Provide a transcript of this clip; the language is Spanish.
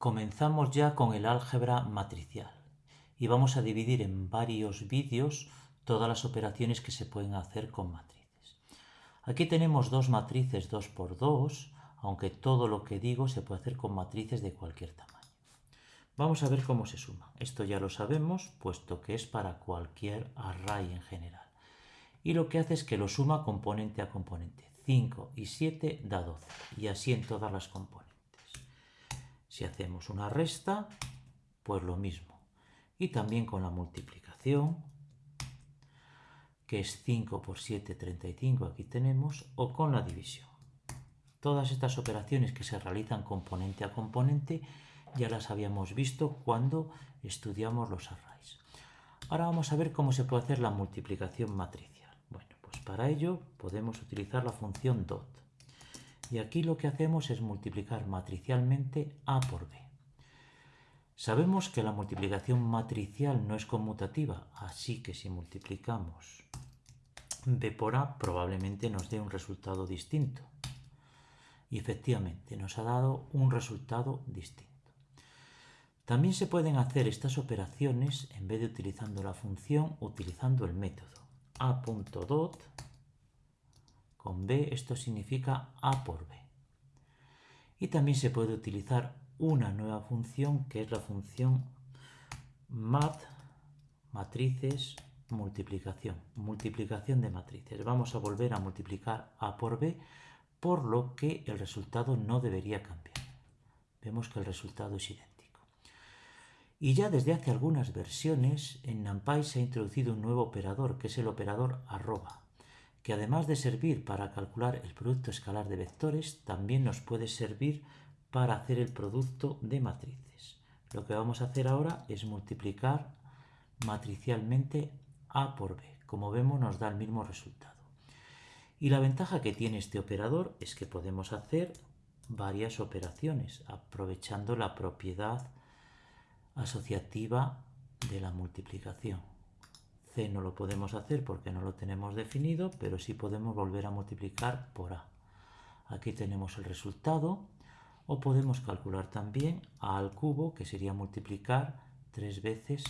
Comenzamos ya con el álgebra matricial y vamos a dividir en varios vídeos todas las operaciones que se pueden hacer con matrices. Aquí tenemos dos matrices 2 por 2, aunque todo lo que digo se puede hacer con matrices de cualquier tamaño. Vamos a ver cómo se suma. Esto ya lo sabemos, puesto que es para cualquier array en general. Y lo que hace es que lo suma componente a componente. 5 y 7 da 12, y así en todas las componentes. Si hacemos una resta, pues lo mismo. Y también con la multiplicación, que es 5 por 7, 35, aquí tenemos, o con la división. Todas estas operaciones que se realizan componente a componente ya las habíamos visto cuando estudiamos los arrays. Ahora vamos a ver cómo se puede hacer la multiplicación matricial. Bueno, pues para ello podemos utilizar la función dot. Y aquí lo que hacemos es multiplicar matricialmente A por B. Sabemos que la multiplicación matricial no es conmutativa, así que si multiplicamos B por A probablemente nos dé un resultado distinto. Y efectivamente nos ha dado un resultado distinto. También se pueden hacer estas operaciones en vez de utilizando la función, utilizando el método a.dot con b, esto significa a por b. Y también se puede utilizar una nueva función que es la función mat, matrices, multiplicación, multiplicación de matrices. Vamos a volver a multiplicar a por b, por lo que el resultado no debería cambiar. Vemos que el resultado es idéntico. Y ya desde hace algunas versiones en NumPy se ha introducido un nuevo operador, que es el operador arroba que además de servir para calcular el producto escalar de vectores, también nos puede servir para hacer el producto de matrices. Lo que vamos a hacer ahora es multiplicar matricialmente A por B. Como vemos nos da el mismo resultado. Y la ventaja que tiene este operador es que podemos hacer varias operaciones aprovechando la propiedad asociativa de la multiplicación. C no lo podemos hacer porque no lo tenemos definido, pero sí podemos volver a multiplicar por A. Aquí tenemos el resultado, o podemos calcular también A al cubo, que sería multiplicar tres veces